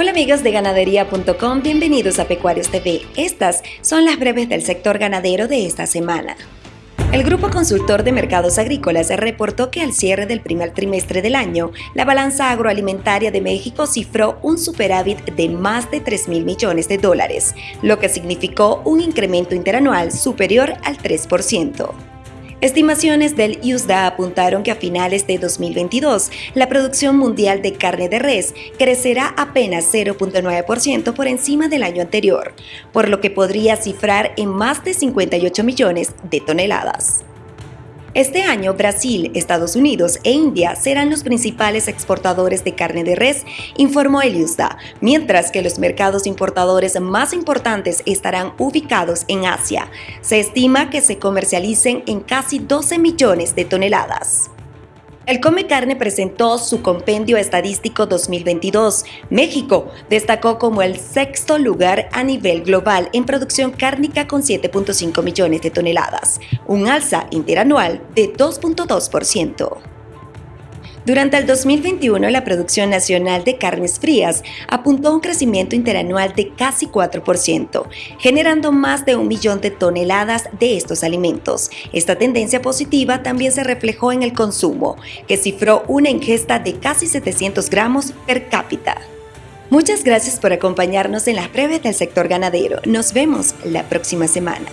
Hola amigos de ganadería.com, bienvenidos a Pecuarios TV. Estas son las breves del sector ganadero de esta semana. El Grupo Consultor de Mercados Agrícolas reportó que al cierre del primer trimestre del año, la balanza agroalimentaria de México cifró un superávit de más de 3 mil millones de dólares, lo que significó un incremento interanual superior al 3%. Estimaciones del USDA apuntaron que a finales de 2022 la producción mundial de carne de res crecerá apenas 0.9% por encima del año anterior, por lo que podría cifrar en más de 58 millones de toneladas. Este año, Brasil, Estados Unidos e India serán los principales exportadores de carne de res, informó el USDA, mientras que los mercados importadores más importantes estarán ubicados en Asia. Se estima que se comercialicen en casi 12 millones de toneladas. El Come Carne presentó su compendio estadístico 2022. México destacó como el sexto lugar a nivel global en producción cárnica con 7.5 millones de toneladas, un alza interanual de 2.2%. Durante el 2021, la producción nacional de carnes frías apuntó a un crecimiento interanual de casi 4%, generando más de un millón de toneladas de estos alimentos. Esta tendencia positiva también se reflejó en el consumo, que cifró una ingesta de casi 700 gramos per cápita. Muchas gracias por acompañarnos en las breves del sector ganadero. Nos vemos la próxima semana.